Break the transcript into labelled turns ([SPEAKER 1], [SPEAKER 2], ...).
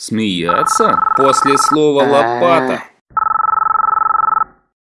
[SPEAKER 1] Смеяться? После слова лопата. А,